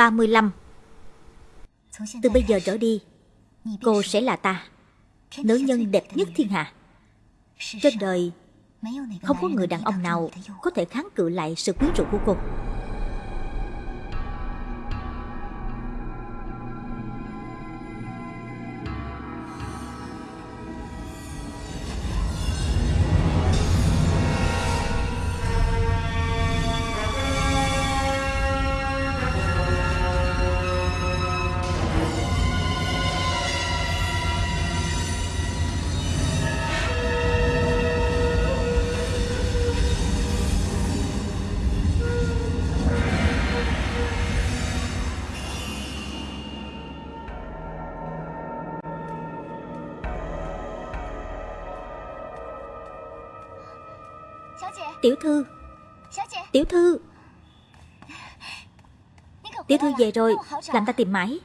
35 Từ bây giờ trở đi Cô sẽ là ta. Nữ nhân đẹp nhất thiên hạ. Trên đời Không có người đàn ông nào Có thể kháng cự lại sự quyến rũ của cô Tiểu thư. Tiểu thư. Tiểu thư về rồi Làm ta tìm mãi.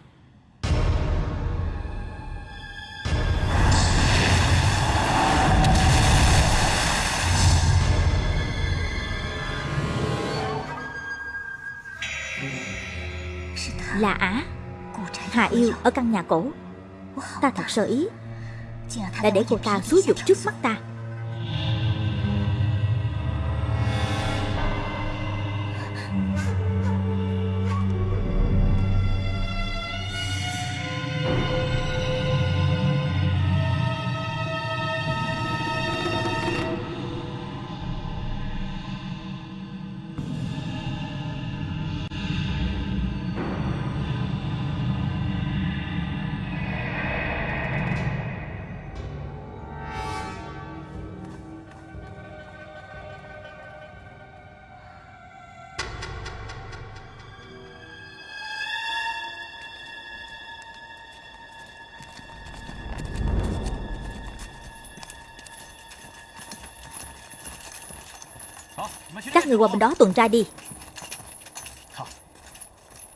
Là Á Hà yêu ở căn nhà cổ. Ta thật sơ ý Đã để cô ta xúi dục trước mắt ta Các người qua bên đó tuần tra đi.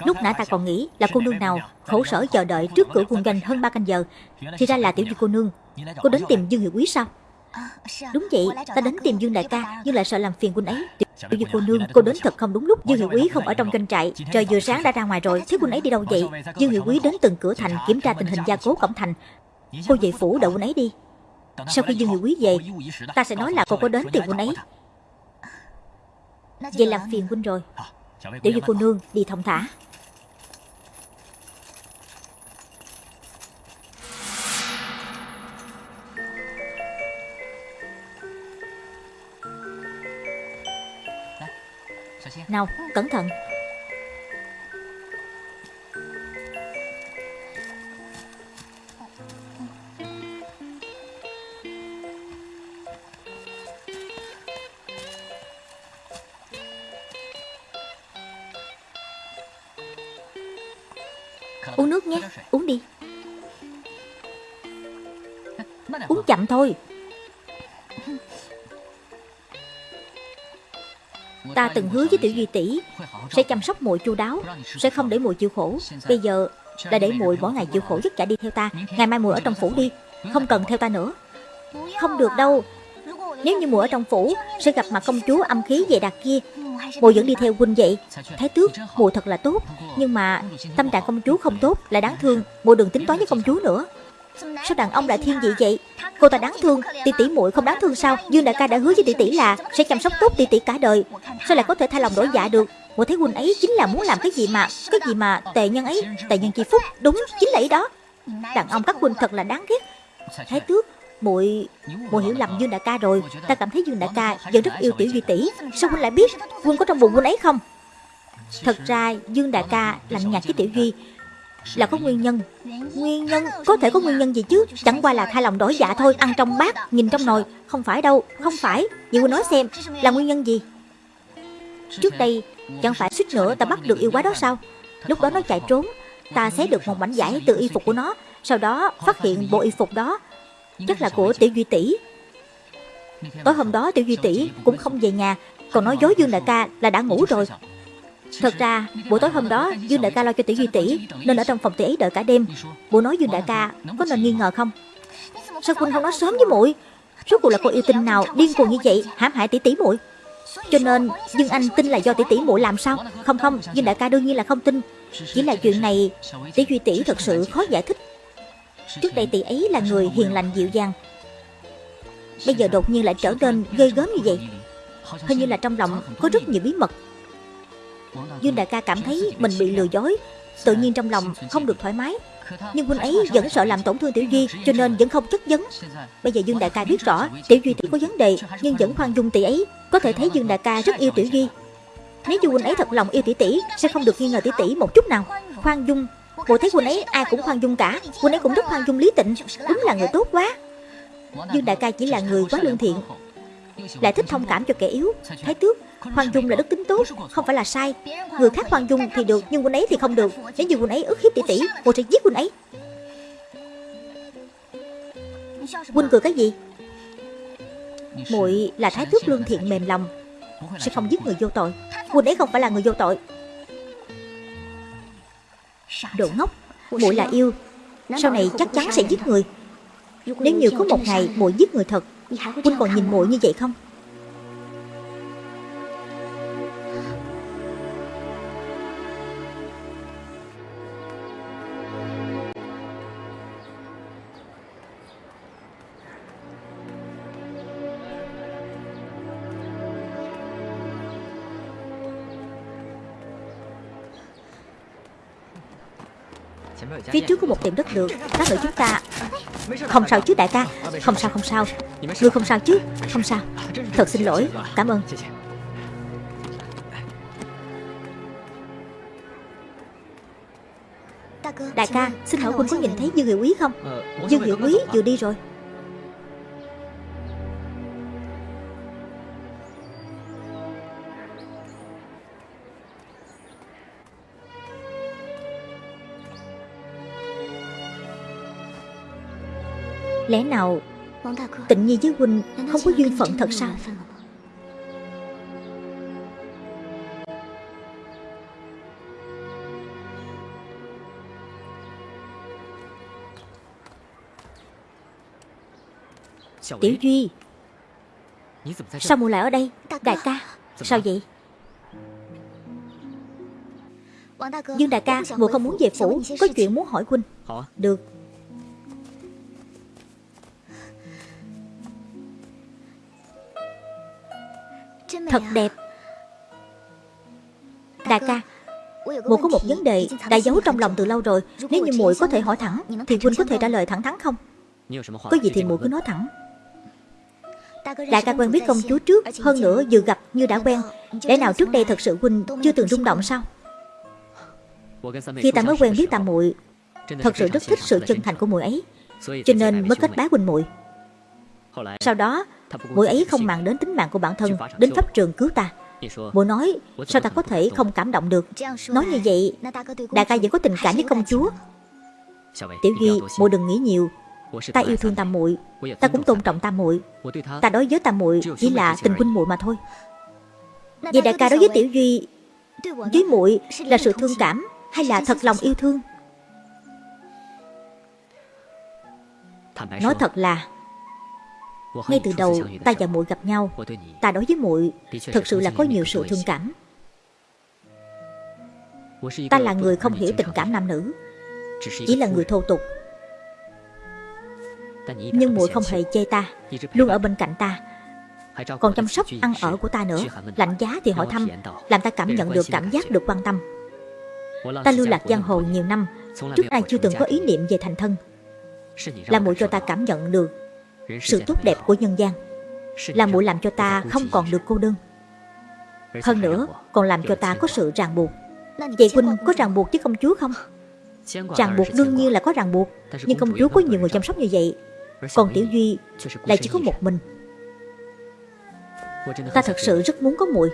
Lúc nãy ta còn nghĩ là cô nương nào khổ sở chờ đợi trước cửa quân doanh hơn 3 canh giờ Thì ra là tiểu dư cô nương. Cô đến tìm Dương Hiệu Quý sao? Đúng vậy, ta đến tìm Dương Đại ca Nhưng lại sợ làm phiền quân ấy. Tiểu dư cô nương, cô đến thật không đúng lúc Dương Hiệu Quý không ở trong doanh trại. Trời vừa sáng đã ra ngoài rồi Thế quân ấy đi đâu vậy? Dương Hiệu Quý đến từng cửa thành kiểm tra tình hình gia cố cổng thành. Cô về phủ đợi quân ấy đi. Sau khi Dương Hiệu Quý về Ta sẽ nói là cô có đến tìm quân ấy Vậy làm phiền huynh rồi. Tiểu dư cô nương đi thông thả. Nào cẩn thận thôi. Ta từng hứa với tiểu duy tỷ, Sẽ chăm sóc muội chu đáo, Sẽ không để muội chịu khổ. Bây giờ đã để muội mỗi ngày chịu khổ vất vả đi theo ta. Ngày mai muội ở trong phủ đi, Không cần theo ta nữa. Không được đâu. Nếu như muội ở trong phủ, Sẽ gặp mặt công chúa âm khí về đặc kia. Muội vẫn đi theo huynh vậy. Thái tước muội thật là tốt. Nhưng mà tâm trạng công chúa không tốt là đáng thương. Muội đừng tính toán với công chúa nữa. Sao đàn ông lại thiên vị vậy? Cô ta đáng thương, Tỷ tỷ muội không đáng thương sao? Dương đại ca đã hứa với tỷ tỷ là Sẽ chăm sóc tốt tỷ tỷ cả đời. Sao lại có thể thay lòng đổi dạ được? Muội thấy huynh ấy chính là muốn làm cái gì mà, Cái gì mà tệ nhân ấy? Tệ nhân chi phúc, Đúng chính là ý đó. Đàn ông các huynh thật là đáng ghét. Thái tước, muội muội hiểu lầm Dương đại ca rồi. Ta cảm thấy Dương đại ca vẫn rất yêu tiểu duy tỷ. Sao huynh lại biết Huynh có trong bụng huynh ấy không? Thật ra, Dương đại ca lạnh nhạt với tiểu duy là có nguyên nhân. Nguyên nhân, Có thể có nguyên nhân gì chứ? Chẳng qua là thay lòng đổi dạ thôi, Ăn trong bát, Nhìn trong nồi. Không phải đâu, Không phải. Vậy Huynh nói xem, Là nguyên nhân gì? Trước đây, Chẳng phải suýt nữa ta bắt được yêu quái đó sao? Lúc đó nó chạy trốn, Ta xé được một mảnh vải từ y phục của nó, Sau đó phát hiện bộ y phục đó Chắc là của Tiểu Duy Tỷ. Tối hôm đó Tiểu Duy Tỷ cũng không về nhà, Còn nói dối Dương Đại ca là đã ngủ rồi. Thật ra, buổi tối hôm đó, Dương Đại ca lo cho Tiểu Duy Tỷ, Nên ở trong phòng tỷ ấy đợi cả đêm. Bộ nói Dương Đại ca, có nên nghi ngờ không? Sao quân không nói sớm với muội? Rốt cuộc là cô yêu tinh nào điên cuồng như vậy, hãm hại tỷ tỷ muội? Cho nên, Dương Anh tin là do tỷ tỷ muội làm sao? Không không, Dương Đại ca đương nhiên là không tin. Chỉ là chuyện này Tỷ Duy tỷ thật sự khó giải thích. Trước đây tỷ ấy là người hiền lành dịu dàng. Bây giờ đột nhiên lại trở nên ghê gớm như vậy. Hình như là trong lòng có rất nhiều bí mật. Dương đại ca cảm thấy mình bị lừa dối. Tự nhiên trong lòng không được thoải mái. Nhưng huynh ấy vẫn sợ làm tổn thương Tiểu Duy, Cho nên vẫn không chất vấn. Bây giờ Dương đại ca biết rõ Tiểu Duy tỷ có vấn đề, Nhưng vẫn khoan dung tỷ ấy. Có thể thấy Dương đại ca rất yêu Tiểu Duy. Nếu như huynh ấy thật lòng yêu tỷ tỷ Sẽ không được nghi ngờ tỷ tỷ một chút nào. Khoan dung. Bộ thấy huynh ấy ai cũng khoan dung cả. Huynh ấy cũng rất khoan dung lý tịnh. Đúng là người tốt quá. Dương đại ca chỉ là người quá lương thiện. Lại thích thông cảm cho kẻ yếu. Thái tước Hoàng dung là đức tính tốt, Không phải là sai. Người khác Hoàng dung thì được, Nhưng quân ấy thì không được. Nếu như quân ấy ức hiếp tỷ tỷ, Cô sẽ giết quân ấy. Quân cười cái gì? Muội là thái tước lương thiện mềm lòng, Sẽ không giết người vô tội. Quân ấy không phải là người vô tội. Đồ ngốc, muội là yêu. Sau này chắc chắn sẽ giết người. Nếu như có một ngày muội giết người thật, quân còn nhìn muội như vậy không? Phía trước có một tiệm đất được. Lát nữa chúng ta Không sao chứ đại ca. Không sao không sao. Ngươi không sao chứ? Không sao. Thật xin lỗi. Cảm ơn. Đại ca Xin hỏi huynh có nhìn thấy Dương Hiệu Quý không? Dương Hiệu Quý vừa đi rồi Lẽ nào Tịnh Nhi với Huynh không có duyên phận thật sao? Tiểu Duy Sao muội lại ở đây Đại ca. Sao vậy? Dương đại ca Muội không muốn về phủ Có chuyện muốn hỏi Huynh. Được Thật đẹp. Đại ca Muội có một vấn đề đã giấu trong lòng từ lâu rồi. Nếu như muội có thể hỏi thẳng Thì huynh có thể trả lời thẳng thắn không? Có gì thì muội cứ nói thẳng. Đại ca quen biết công chúa trước Hơn nữa vừa gặp như đã quen. Lẽ nào trước đây thật sự huynh chưa từng rung động sao? Khi ta mới quen biết tam muội Thật sự rất thích sự chân thành của muội ấy. Cho nên mới kết bái huynh muội. Sau đó Muội ấy không màng đến tính mạng của bản thân Đến pháp trường cứu ta. Muội nói sao ta có thể không cảm động được? Nói như vậy Đại ca vẫn có tình cảm với công chúa. Tiểu Duy muội đừng nghĩ nhiều. Ta yêu thương tam muội. Ta cũng tôn trọng tam muội. Ta đối với tam muội chỉ là tình huynh muội mà thôi. Vậy đại ca đối với Tiểu Duy Với muội là sự thương cảm Hay là thật lòng yêu thương? Nói thật là ngay từ đầu ta và muội gặp nhau. Ta đối với muội Thật sự là có nhiều sự thương cảm. Ta là người không hiểu tình cảm nam nữ Chỉ là người thô tục. Nhưng muội không hề chê ta Luôn ở bên cạnh ta. Còn chăm sóc ăn ở của ta nữa Lạnh giá thì hỏi thăm Làm ta cảm nhận được cảm giác được quan tâm. Ta lưu lạc giang hồ nhiều năm Trước nay chưa từng có ý niệm về thành thân. Là muội cho ta cảm nhận được sự tốt đẹp của nhân gian. là muội làm cho ta không còn được cô đơn. Hơn nữa còn làm cho ta có sự ràng buộc. Vậy huynh có ràng buộc với công chúa không? Ràng buộc đương nhiên là có. ràng buộc nhưng công chúa có nhiều người chăm sóc. như vậy. Còn tiểu duy lại chỉ có một mình. Ta thật sự rất muốn có muội.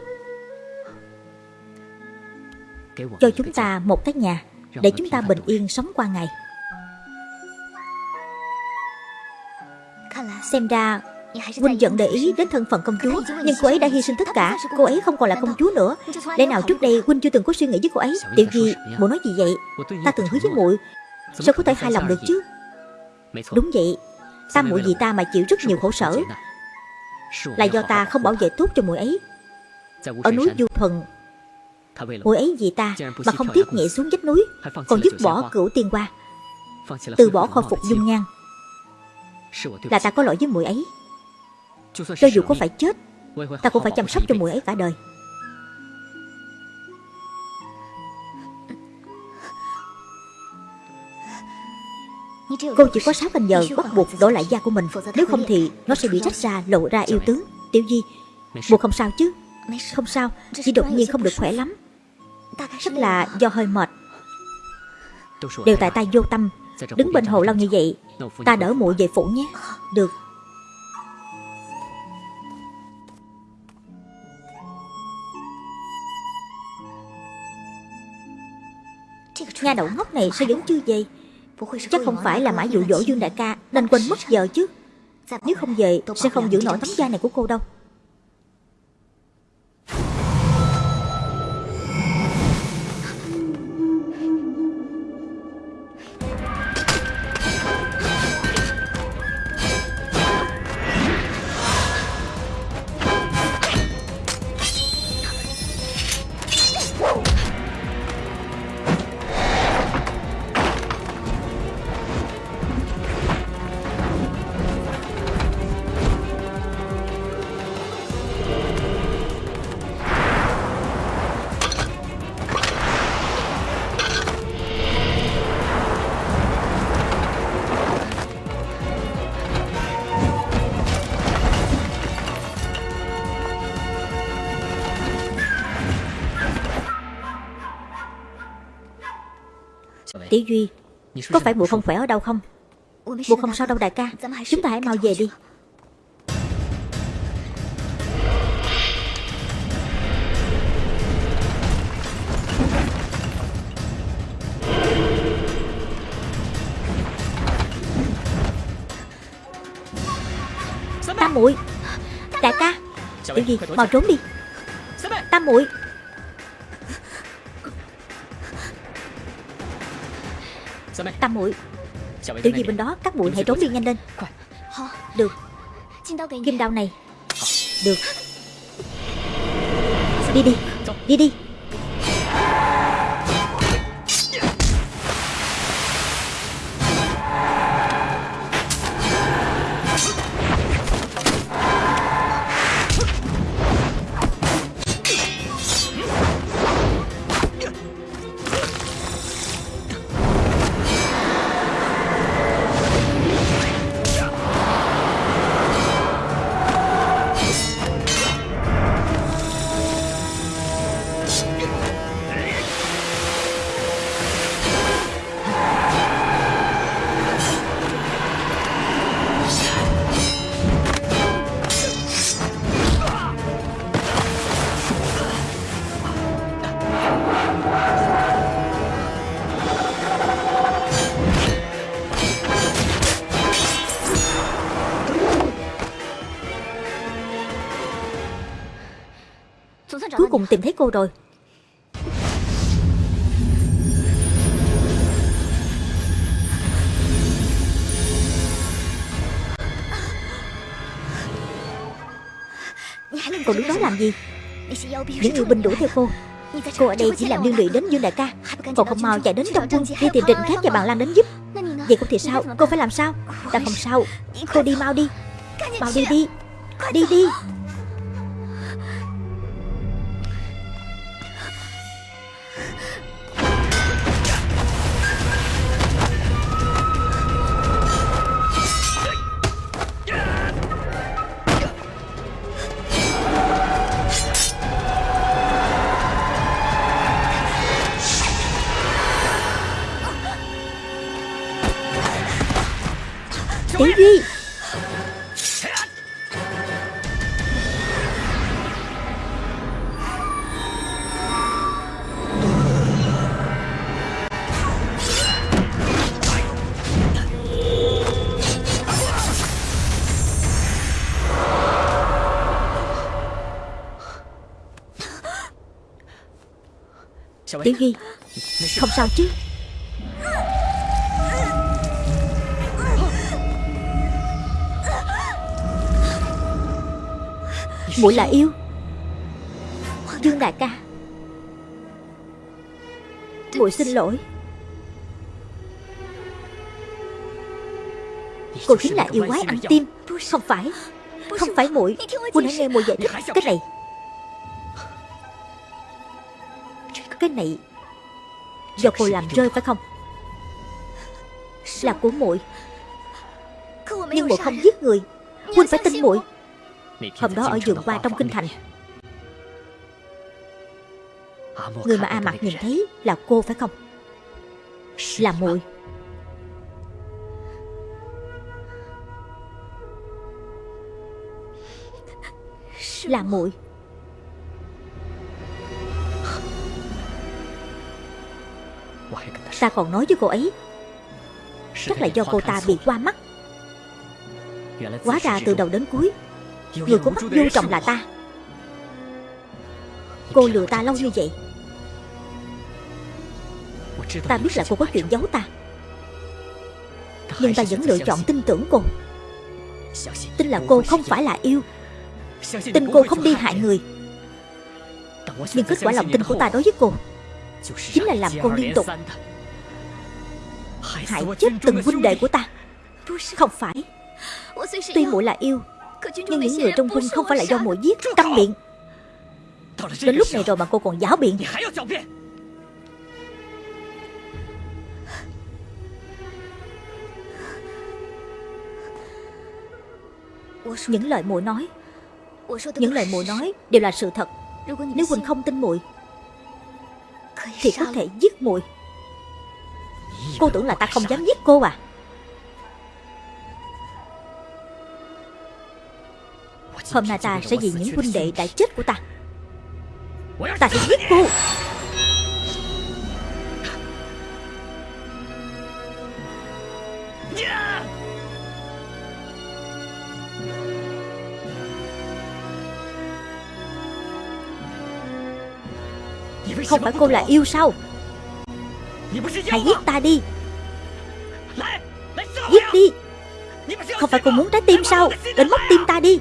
Cho chúng ta một cái nhà để chúng ta bình yên sống qua ngày Xem ra Huynh vẫn để ý đến thân phận công chúa Nhưng cô ấy đã hy sinh tất cả Cô ấy không còn là công chúa nữa Lẽ nào trước đây Huynh chưa từng có suy nghĩ với cô ấy Tiểu gì Bộ nói gì vậy Ta từng hứa với muội Sao có thể hài lòng được chứ Đúng vậy Ta muội vì ta mà chịu rất nhiều khổ sở Là do ta không bảo vệ tốt cho muội ấy Ở núi Du Thuần Muội ấy vì ta mà không tiếc nhảy xuống vách núi Còn dứt bỏ cửu tiên qua Từ bỏ khôi phục dung nhan Là ta có lỗi với muội ấy. Cho dù có phải chết Ta cũng phải chăm sóc cho muội ấy cả đời. Cô chỉ có 6 canh giờ bắt buộc đổi lại da của mình. Nếu không thì nó sẽ bị rách ra lộ ra yêu tướng. Tiểu Di Buộc không sao chứ? Không sao Chỉ đột nhiên không được khỏe lắm. Chắc là do hơi mệt. Đều tại ta vô tâm Đứng bên hồ lâu như vậy Ta đỡ muội về phủ nhé. Được. Nha đậu ngốc này sao vẫn chưa về? Chắc không phải là mãi dụ dỗ Dương Đại ca Nên quên mất giờ chứ. Nếu không về sẽ không giữ nổi tấm da này của cô đâu Tiểu Duy Có phải bộ không khỏe ở đâu không? Bộ không sao đâu đại ca. Chúng ta hãy mau về đi. Tam muội Đại ca. Tiểu Duy mau trốn đi. Tam muội Tam muội. Tiểu gì bên đó? Các muội hãy trốn đi nhanh lên. Được. Kim đao này. Được. Đi đi. Đi đi Tìm thấy cô rồi. Còn đứng đó làm gì? Những yêu binh đuổi theo cô. Cô ở đây chỉ làm liên lụy đến Dương Đại ca. Còn không mau chạy đến trong quân Đi tìm Trịnh Khác và bạn Lan đến giúp. Vậy cũng thì sao? Cô phải làm sao? Ta không sao. Cô đi mau đi. Mau đi đi. Đi đi Tiểu Hy Không sao chứ? Muội là yêu. Dương đại ca. Muội xin lỗi. Cô chính là yêu quái ăn tim. Không phải. Không phải muội. Huynh đã nghe muội giải thích. Cái này Cái này. Do cô làm rơi phải không? Là của muội. Nhưng muội không giết người. Huynh phải tin muội. Hôm đó ở vườn qua trong kinh thành. Người mà A Mặt nhìn thấy là cô phải không? Là muội. Là muội. Ta còn nói với cô ấy. Chắc là do cô ta bị qua mắt. Hóa ra từ đầu đến cuối. Người có mắt vô trọng là ta. Cô lừa ta lâu như vậy. Ta biết là cô có chuyện giấu ta. Nhưng ta vẫn lựa chọn tin tưởng cô Tin là cô không phải là yêu. Tin cô không đi hại người. Nhưng kết quả lòng tin của ta đối với cô Chính là làm cô liên tục. Hại chết từng huynh đệ của ta. Không phải. Tuy muội là yêu Nhưng những người trong huynh không phải là do muội giết Câm miệng. Đến lúc này rồi mà cô còn giáo biện. Những lời muội nói Những lời muội nói đều là sự thật. Nếu huynh không tin muội Thì có thể giết muội Cô tưởng là ta không dám giết cô à? Hôm nay ta sẽ vì những huynh đệ đã chết của ta. Ta sẽ giết cô Không phải cô là yêu sao? Hãy giết ta đi. Giết đi. Không phải cô muốn trái tim sao? Đến móc tim ta đi.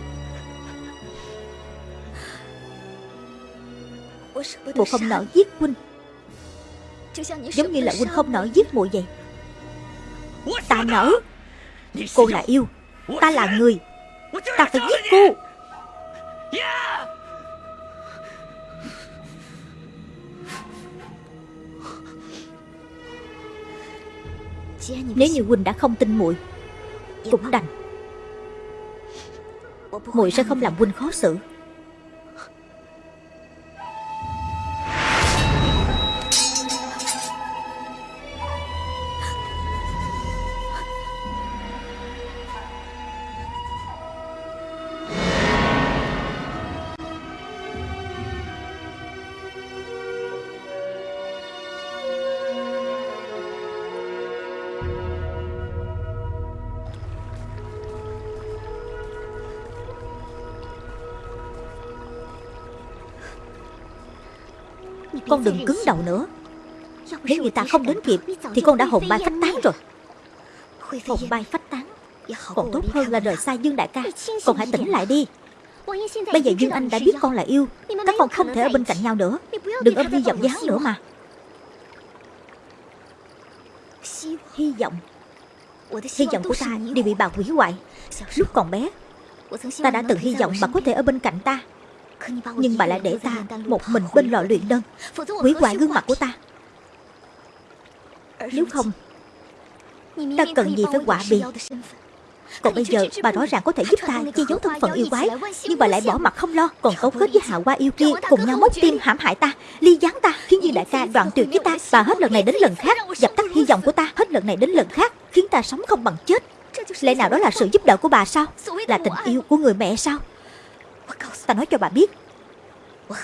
Bộ không nỡ giết huynh. Giống như là huynh không nỡ giết muội vậy. Ta nỡ. Cô là yêu. Ta là người. Ta phải giết cô. Nếu như huynh đã không tin muội, Cũng đành. Muội sẽ không làm huynh khó xử. Con đừng cứng đầu nữa. Nếu người ta không đến kịp, Thì con đã hồn bay phách tán rồi. Hồn bay phách tán, Còn tốt hơn là rời xa Dương đại ca. Con hãy tỉnh lại đi. Bây giờ Dương Anh đã biết con là yêu, Các con không thể ở bên cạnh nhau nữa. Đừng ôm hy vọng với hắn nữa mà. Hy vọng Hy vọng của ta đều bị bà hủy hoại. Lúc còn bé, Ta đã từng hy vọng bà có thể ở bên cạnh ta. Nhưng bà lại để ta một mình bên lò luyện đơn. Hủy hoại gương mặt của ta. Nếu không, Ta cần gì phải quả bị? còn bây giờ bà rõ ràng có thể giúp ta che giấu thân phận yêu quái, Nhưng bà lại bỏ mặt không lo, Còn cấu kết với hạ qua yêu kia Cùng nhau móc tim, hãm hại ta, Ly gián ta, Khiến như đại ca đoạn tuyệt với ta. Bà hết lần này đến lần khác, Dập tắt hy vọng của ta, Hết lần này đến lần khác, Khiến ta sống không bằng chết. Lẽ nào đó là sự giúp đỡ của bà sao? Là tình yêu của người mẹ sao? Ta nói cho bà biết.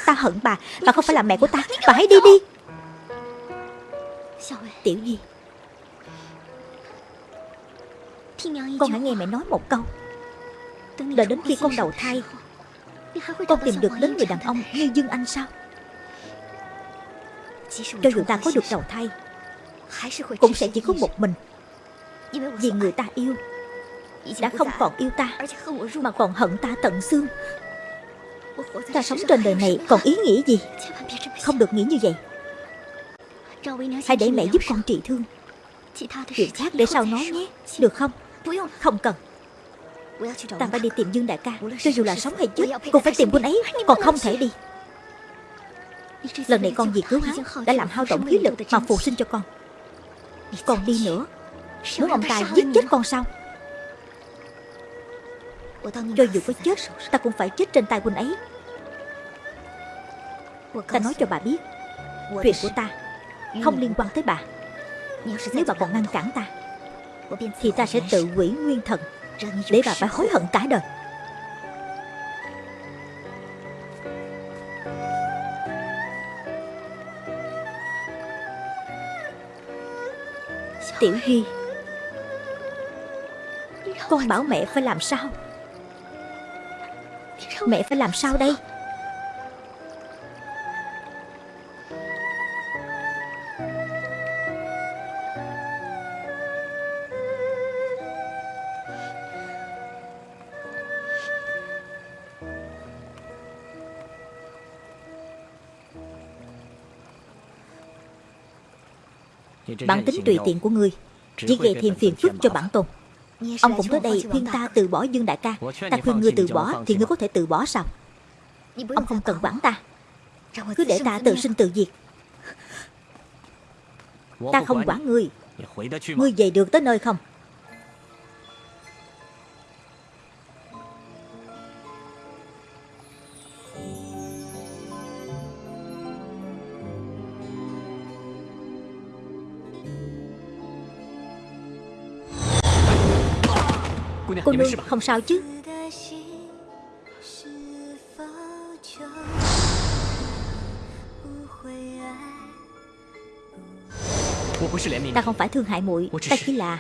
Ta hận bà Bà không phải là mẹ của ta. Bà hãy đi đi. Tiểu Di, Con hãy nghe mẹ nói một câu. Đợi đến khi con đầu thai Con tìm được đến người đàn ông như Dương Anh sao? Cho dù ta có được đầu thai Cũng sẽ chỉ có một mình. Vì người ta yêu Đã không còn yêu ta Mà còn hận ta tận xương. Ta sống trên đời này còn ý nghĩa gì? Không được nghĩ như vậy. Hãy để mẹ giúp con trị thương. Chuyện khác để sau nói nhé. Được không? Không cần. Ta phải đi tìm Dương đại ca. Cho dù là sống hay chết Cũng phải tìm quân ấy, Còn không thể đi. Lần này con vì cứu hắn, Đã làm hao tổn khí lực mà phục sinh cho con. Còn đi nữa, Muốn ông ta giết chết con sao? Cho dù có chết, Ta cũng phải chết trên tay quân ấy. Ta nói cho bà biết. Chuyện của ta Không liên quan tới bà. Nếu bà còn ngăn cản ta Thì ta sẽ tự quỷ nguyên thần Để bà phải hối hận cả đời. Tiểu Duy Con bảo mẹ phải làm sao? Mẹ phải làm sao đây Bản tính tùy tiện của ngươi. Chỉ gây thêm phiền phức cho bản tôn. Ông cũng tới đây khuyên ta từ bỏ Dương Đại ca. Ta khuyên ngươi từ bỏ Thì ngươi có thể từ bỏ sao? Ông không cần quản ta. Cứ để ta tự sinh tự diệt. Ta không quản ngươi. Ngươi về được tới nơi không Cô nương không sao chứ. Ta không phải thương hại muội Ta chỉ là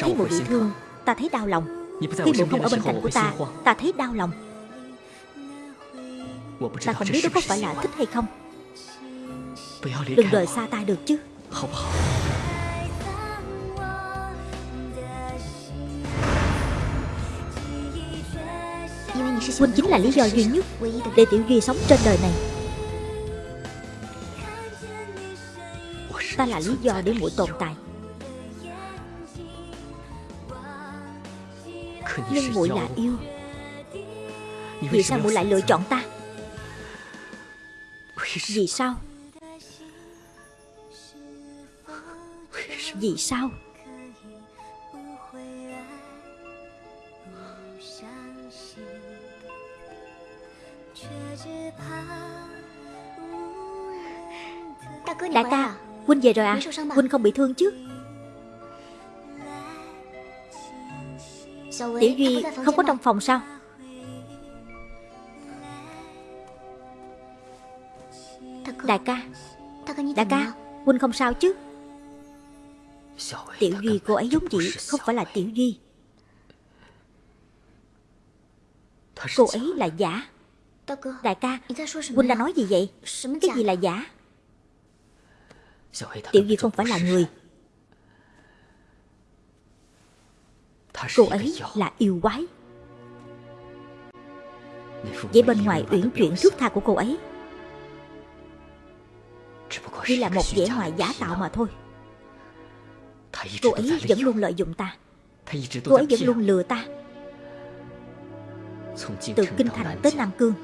Thấy muội bị thương Ta thấy đau lòng. Khi muội không ở bên cạnh của ta Ta thấy đau lòng. Ta không biết đó có phải là thích hay không. Đừng rời xa ta được chứ Huynh chính là lý do duy nhất Để Tiểu Duy sống trên đời này. Ta là lý do để muội tồn tại. Nhưng muội là yêu. Vì sao muội lại lựa chọn ta? Vì sao? Vì sao? Về rồi à? Huynh không bị thương chứ? Tiểu Duy không có trong phòng sao? Đại ca. Đại ca Huynh không sao chứ? Tiểu Duy cô ấy giống chị Không phải là Tiểu Duy. Cô ấy là giả. Đại ca Huynh đã nói gì vậy? Cái gì là giả Tiểu Duy không phải là người. Cô ấy là yêu quái. Vậy bên ngoài uyển chuyển thước tha của cô ấy. Chỉ là một vẻ ngoài giả tạo mà thôi. Cô ấy vẫn luôn lợi dụng ta. Cô ấy vẫn luôn lừa ta. Từ Kinh Thành tới Nam Cương.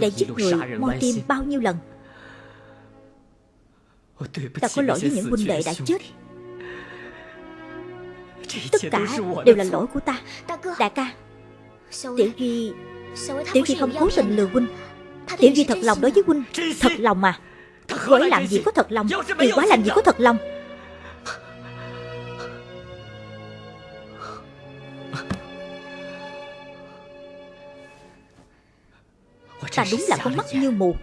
Để giết người moi tim bao nhiêu lần Ta có lỗi với những huynh đệ đã chết. Tất cả đều là lỗi của ta. Đại ca Tiểu Duy Tiểu Duy không cố tình lừa huynh. Tiểu Duy thật lòng đối với huynh. Thật lòng mà. Cô ấy làm gì có thật lòng. Yêu quá làm gì có thật lòng. Ta đúng là con mắt như mù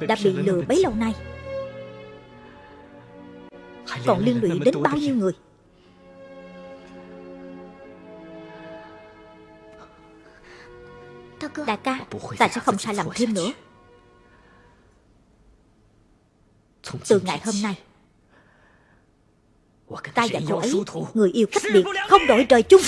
Đã bị lừa bấy lâu nay. Còn liên lụy đến bao nhiêu người? Đại ca Ta sẽ không sai lầm thêm nữa. Từ ngày hôm nay Ta và cô ấy Người yêu cách biệt Không đổi trời chung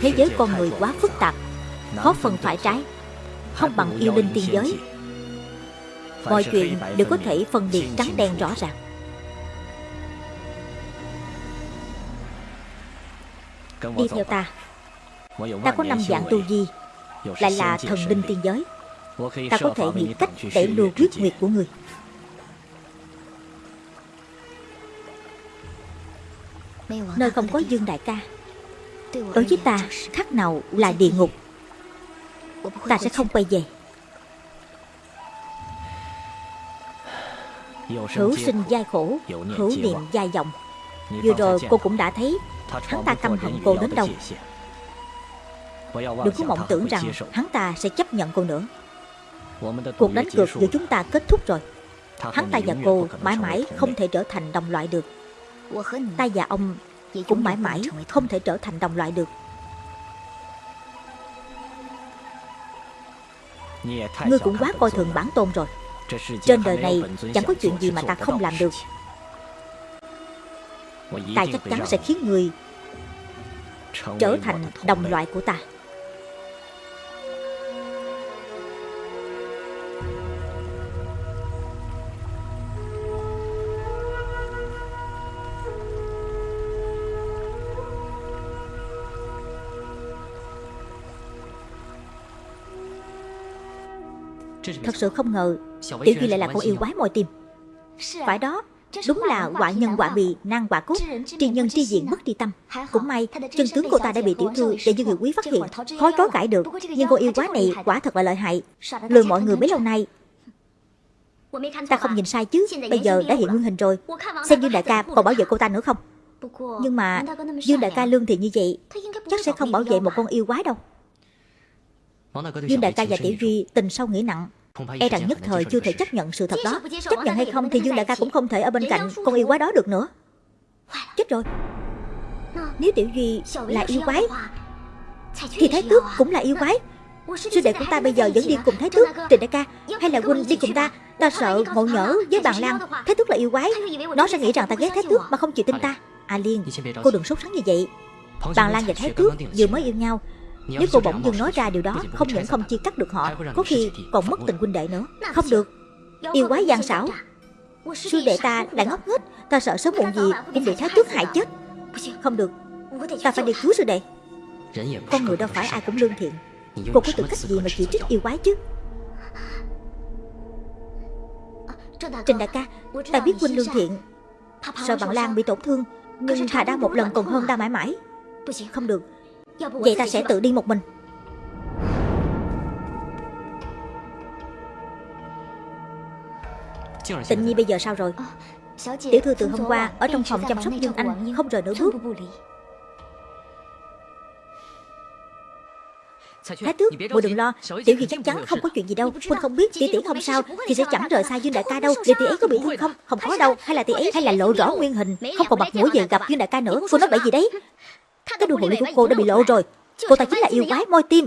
Thế giới con người quá phức tạp, Khó phần phải trái, Không bằng yêu linh tiên giới. Mọi chuyện đều có thể phân biệt trắng đen rõ ràng. Đi theo ta. Ta có năm dạng tu vi Lại là thần linh tiên giới. Ta có thể nghĩ cách để lùa huyết nguyệt của người. Nơi không có Dương Đại ca Đối với ta khác nào là địa ngục? Ta sẽ không quay về. Hữu sinh giai khổ, Hữu niệm giai vọng. Vừa rồi cô cũng đã thấy, Hắn ta căm hận cô đến đâu? Đừng có mộng tưởng rằng Hắn ta sẽ chấp nhận cô nữa. Cuộc đánh cược giữa chúng ta kết thúc rồi. Hắn ta và cô mãi mãi không thể trở thành đồng loại được. Ta và ông cũng mãi mãi không thể trở thành đồng loại được. Ngươi cũng quá coi thường bản tôn rồi. Trên đời này chẳng có chuyện gì mà ta không làm được. Ta chắc chắn sẽ khiến người trở thành đồng loại của ta Thật sự không ngờ Tiểu Duy lại là con yêu quái môi tim Phải đó Đúng là quả nhân quả bị nan quả cốt. Tri nhân tri diện mất tri tâm. Cũng may chân tướng cô ta đã bị tiểu thư Để Dương Người Quý phát hiện. Khó chối cãi được. Nhưng cô yêu quái này quả thật là lợi hại. Lừa mọi người bấy lâu nay. Ta không nhìn sai chứ. Bây giờ đã hiện nguyên hình rồi. Xem Dương Đại ca còn bảo vệ cô ta nữa không? Nhưng mà Dương Đại ca lương thiện như vậy Chắc sẽ không bảo vệ một con yêu quái đâu. Dương Đại ca và Tiểu Duy tình sâu nghĩa nặng E rằng nhất thời chưa thể chấp nhận sự thật đó. Chấp nhận hay không thì Dương Đại ca cũng không thể ở bên cạnh con yêu quái đó được nữa. Chết rồi. Nếu Tiểu Duy là yêu quái Thì Thái Tước cũng là yêu quái. Sư đệ của ta bây giờ vẫn đi cùng Thái Tước Trình đại ca. Hay là huynh đi cùng ta? Ta sợ ngộ nhỡ với bàn lan. Thái Tước là yêu quái. Nó sẽ nghĩ rằng ta ghét Thái Tước mà không chịu tin ta. À Liên Cô đừng sốt sắng như vậy Bàn lan và Thái Tước vừa mới yêu nhau nếu cô bỗng dưng nói ra điều đó Không những không chia cắt được họ Có khi còn mất tình huynh đệ nữa. Không được. Yêu quái gian xảo. Sư đệ ta lại ngốc nghếch. Ta sợ sớm muộn gì cũng bị thái tước hại chết. Không được. Ta phải đi cứu sư đệ. Con người đâu phải ai cũng lương thiện. Cô có tư cách gì mà chỉ trích yêu quái chứ? Trình đại ca Ta biết huynh lương thiện. Sợ bạn Lan bị tổn thương? Nhưng thà đau một lần còn hơn đau mãi mãi. Không được Vậy ta sẽ tự đi một mình. Tịnh Nhi bây giờ sao rồi? Tiểu thư từ hôm qua Ở trong phòng chăm sóc Dương Anh Không rời nửa bước Thái tước, muội đừng lo. Tiểu Duy chắc chắn không có chuyện gì đâu. Huynh không biết tỷ tỷ không sao Thì sẽ chẳng rời xa Dương Đại ca đâu. Để tỷ ấy có bị thương không? Không có đâu. Hay là tỷ ấy hay là lộ rõ nguyên hình? Không còn mặt mũi về gặp Dương Đại ca nữa. Cô nói bậy gì đấy Cái đuôi ly của cô đã bị lộ rồi Cô ta chính là yêu quái môi tim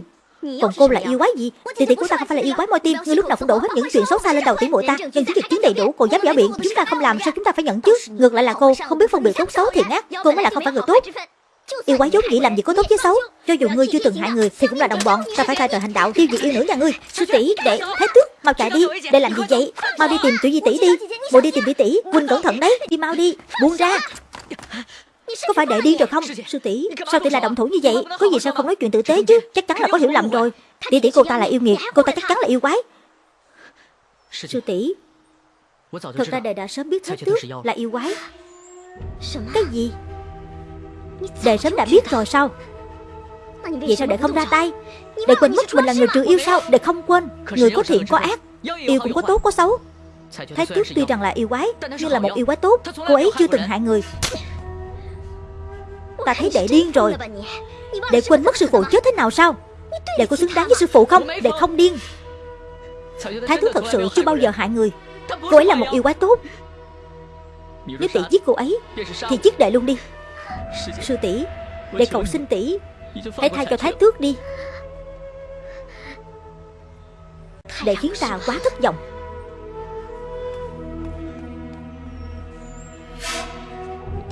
còn cô là yêu quái gì Tỷ tỷ của ta không phải là yêu quái môi tim Ngươi lúc nào cũng đổ hết những chuyện xấu xa lên đầu tỷ muội ta Nhưng chứng việc chứng đầy đủ Cô dám giả biện Chúng ta không làm sao chúng ta phải nhận chứ Ngược lại là cô không biết phân biệt tốt xấu thiện ác Cô mới là không phải người tốt Yêu quái giống vậy làm gì có tốt với xấu Cho dù ngươi chưa từng hại người Thì cũng là đồng bọn Ta phải thay trời hành đạo tiêu diệt yêu nữ nhà ngươi Sư tỷ đệ thái tước Mau chạy đi Để làm gì vậy Mau đi tìm tiểu di tỷ đi Bộ đi tìm tỷ tỷ Huynh cẩn thận đấy Đi mau đi Buông ra có phải đệ điên rồi không Sư tỷ? Sao tỷ là động thủ như vậy? Có gì sao không nói chuyện tử tế chứ? Chắc chắn là có hiểu lầm rồi. Tỷ tỷ cô ta là yêu nghiệt Cô ta chắc chắn là yêu quái. Sư tỷ Thật ra đệ đã sớm biết Thái Tước là yêu quái. Cái gì? Đệ sớm đã biết rồi sao? Vậy sao đệ không ra tay? Đệ quên mất mình là người trừ yêu sao? Đệ không quên. Người có thiện có ác Yêu cũng có tốt có xấu. Thái Tước tuy rằng là yêu quái Nhưng là một yêu quái tốt Cô ấy chưa từng hại người Ta thấy đệ điên rồi. Đệ quên mất sư phụ chết thế nào sao? Đệ có xứng đáng với sư phụ không Đệ không điên. Thái tướng thật sự chưa bao giờ hại người. Cô ấy là một yêu quái tốt. Nếu tỷ giết cô ấy Thì giết đệ luôn đi. Sư tỷ. Đệ cầu xin tỷ. Hãy thay cho thái tước đi. Đệ khiến ta quá thất vọng.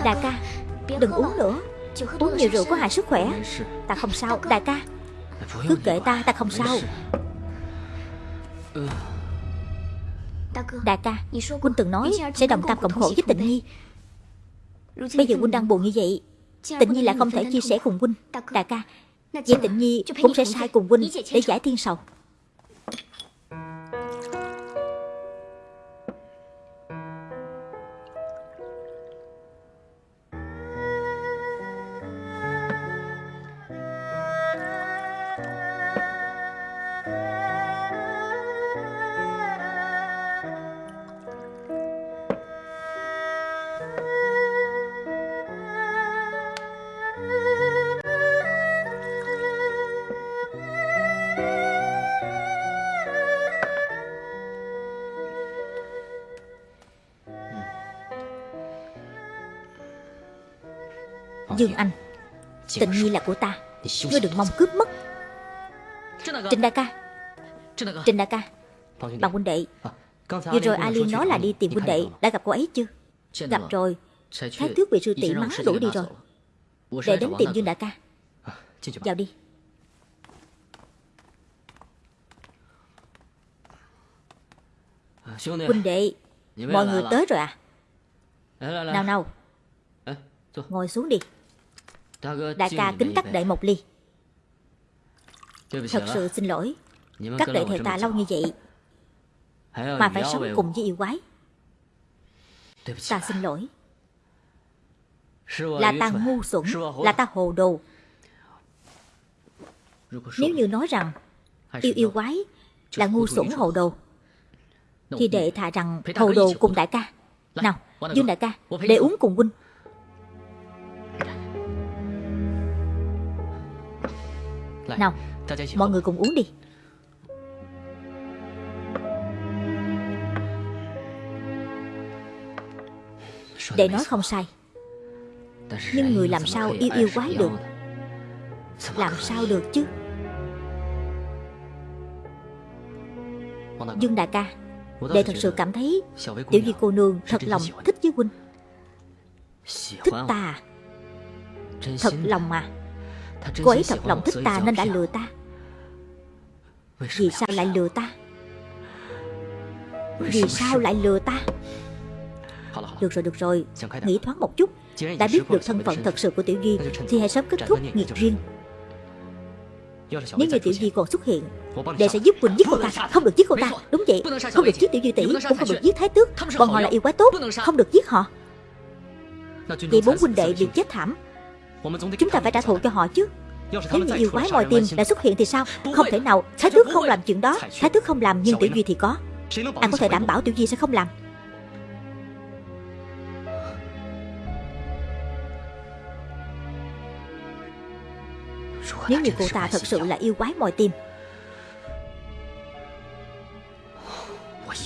Đại ca Đừng uống nữa Uống nhiều rượu có hại sức khỏe. Ta không sao, Đại ca. Cứ kệ ta ta không sao. Đại ca Quynh từng nói sẽ đồng cam cộng khổ với tịnh nhi Bây giờ Quynh đang buồn như vậy Tịnh nhi lại không thể chia sẻ cùng huynh. Đại ca Vậy tịnh nhi cũng sẽ sai cùng huynh Để giải thiên sầu. Dương Anh. Tình nhi là của ta. Ngươi đừng mong cướp mất. Trịnh đại ca. Trịnh đại ca. Bằng huynh đệ. Vừa rồi A Liên nói là đi tìm huynh đệ. Đã gặp cô ấy chưa? Gặp rồi. Thái thước bị sư tỷ mắng đuổi đi rồi. Để đến tìm Dương đại ca. Vào đi. Huynh đệ Mọi người tới rồi à? Nào nào. Ngồi xuống đi Đại ca kính các đệ một ly. Thật sự xin lỗi. Các đệ theo ta lâu như vậy Mà phải sống cùng với yêu quái. Ta xin lỗi. Là ta ngu xuẩn Là ta hồ đồ. Nếu như nói rằng Yêu yêu quái Là ngu xuẩn hồ đồ Thì đệ thà rằng hồ đồ cùng đại ca. Nào Dương đại ca Để uống cùng huynh Nào? Mọi người cùng uống đi. Đệ nói không sai. Nhưng người làm sao yêu yêu quái được? Làm sao được chứ? Dương đại ca Đệ thật sự cảm thấy Tiểu Di cô nương thật lòng thích với huynh. Thích ta. Thật lòng mà Cô ấy thật lòng thích ta nên đã lừa ta. Vì sao lại lừa ta? Vì sao lại lừa ta? Được rồi được rồi. Nghĩ thoáng một chút. Đã biết được thân phận thật sự của Tiểu Duy Thì hãy sớm kết thúc nghiệt duyên Nếu như Tiểu Duy còn xuất hiện Đệ sẽ giúp Quỳnh giết cô ta. Không được giết cô ta. Đúng vậy. Không được giết Tiểu Duy tỷ Cũng không được giết Thái Tước. Bọn họ là yêu quái tốt. Không được giết họ. Vậy bốn huynh đệ bị chết thảm Chúng ta phải trả thù cho họ chứ. Nếu như yêu quái mọi tim đã xuất hiện thì sao? Không thể nào. Thái tước không làm chuyện đó. Thái tước không làm nhưng Tiểu Duy thì có. Anh có thể đảm bảo Tiểu Duy sẽ không làm. Nếu như cô ta thật sự là yêu quái mọi tim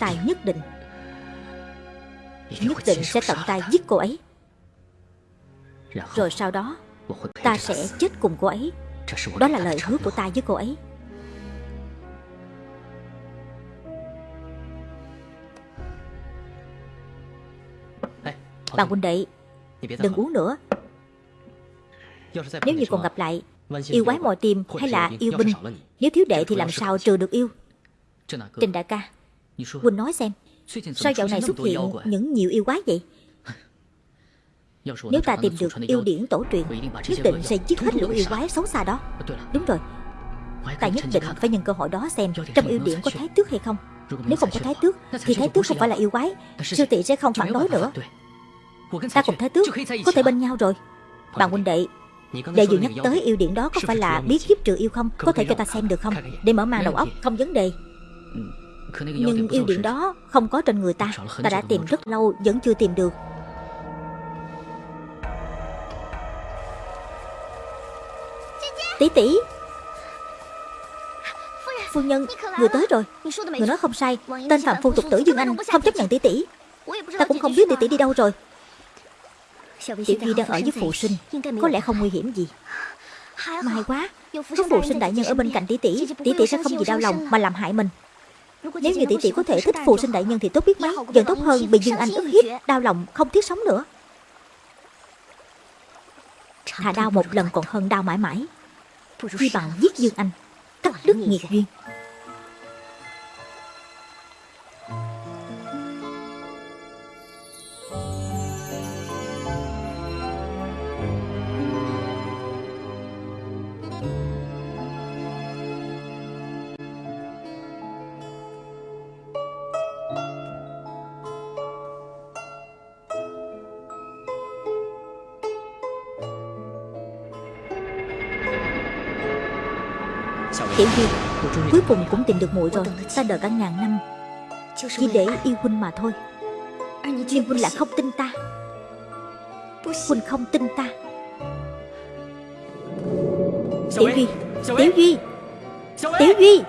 Tài nhất định Nhất định sẽ tận tay giết cô ấy. Rồi sau đó Ta sẽ chết cùng cô ấy. Đó là lời hứa của ta với cô ấy. Bạn huynh đệ Đừng uống nữa. Nếu như còn gặp lại Yêu quái mồi tim hay là yêu binh? Nếu thiếu đệ thì làm sao trừ được yêu? Trình đại ca Huynh nói xem Sao dạo này xuất hiện những nhiều yêu quái vậy Nếu ta tìm được yêu điển tổ truyền Nhất định sẽ giết hết lũ yêu quái xấu xa đó Đúng rồi Ta nhất định phải nhân cơ hội đó xem Trong yêu điển có thái tước hay không。Nếu không có thái tước Thì thái tước không phải là yêu quái Sư tỷ sẽ không phản đối nữa Ta cùng thái tước Có thể bên nhau rồi。Bạn huynh đệ Đệ vừa nhắc tới yêu điện đó có phải là biết kiếp trừ yêu không？Có thể cho ta xem được không？Để mở mang đầu óc không vấn đề。Nhưng yêu điện đó không có trên người ta Ta đã tìm rất lâu vẫn chưa tìm được Tỷ tỷ Phu nhân, người tới rồi. Người nói không sai. Tên phạm phu tục tử Dương Anh không chấp nhận tỷ tỷ Ta cũng không biết tỷ tỷ đi đâu rồi. Tiểu Duy đang ở với phụ sinh. Có lẽ không nguy hiểm gì. May quá. Có phụ sinh đại nhân ở bên cạnh tỷ tỷ Tỷ tỷ sẽ không gì đau lòng mà làm hại mình. Nếu như tỷ tỷ có thể thích phụ sinh đại nhân thì tốt biết mấy Vẫn tốt hơn bị Dương Anh ức hiếp Đau lòng không thiết sống nữa. Thà đau một lần còn hơn đau mãi mãi Chi bằng giết Dương Anh. Cắt đứt nghiệt duyên Tiểu Duy Cuối cùng cũng tìm được muội rồi. Ta đợi cả ngàn năm, Chỉ để yêu huynh mà thôi. Nhưng huynh lại không tin ta. Huynh không tin ta. Tiểu Duy Tiểu Duy Tiểu Duy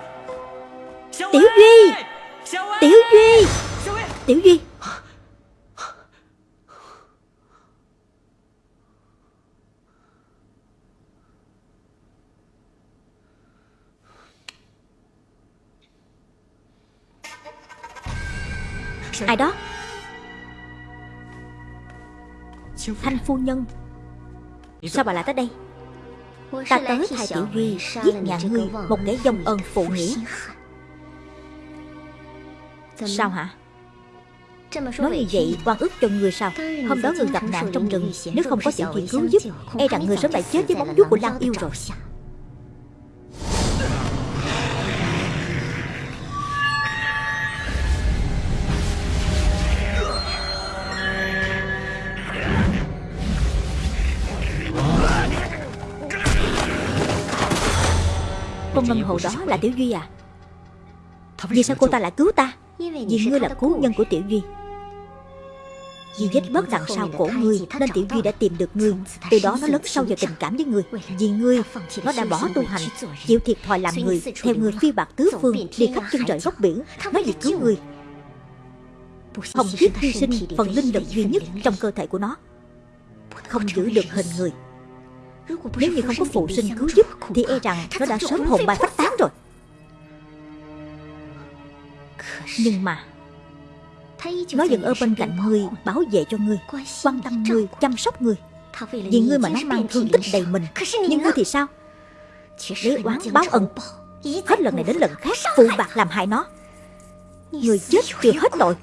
Tiểu Duy Tiểu Duy Tiểu Duy Thanh phu nhân. Sao bà lại tới đây? Ta tới thay Tiểu Duy Giết nhà ngươi Một kẻ dông ơn phụ nghĩa Sao hả? Nói như vậy quan ức cho người sao? Hôm đó người gặp nạn trong rừng Nếu không có Tiểu Duy cứu giúp E rằng người sớm đã chết với bóng vuốt của Lan Yêu rồi Con ngân hồ đó là Tiểu Duy à? Vì sao cô ta lại cứu ta? Vì ngươi là cứu nhân của Tiểu Duy. Vì vết bớt đằng sau cổ ngươi Nên Tiểu Duy đã tìm được ngươi. Từ đó nó lớn sâu vào tình cảm với ngươi. Vì ngươi Nó đã bỏ tu hành Chịu thiệt thòi làm người Theo người phi bạc tứ phương Đi khắp chân trời góc biển. Nó vì cứu ngươi. Hồng tuyết hy sinh phần linh lực duy nhất trong cơ thể của nó. Không giữ được hình người nếu như không có phụ sinh cứu giúp Thì e rằng nó đã sớm hồn bay phách tán rồi. Nhưng mà Nó vẫn ở bên cạnh ngươi Bảo vệ cho ngươi Quan tâm ngươi, chăm sóc ngươi Vì ngươi mà nó mang thương tích đầy mình Nhưng ngươi thì sao? Lấy oán báo ân. Hết lần này đến lần khác Phụ bạc làm hại nó. Người chết chưa hết tội.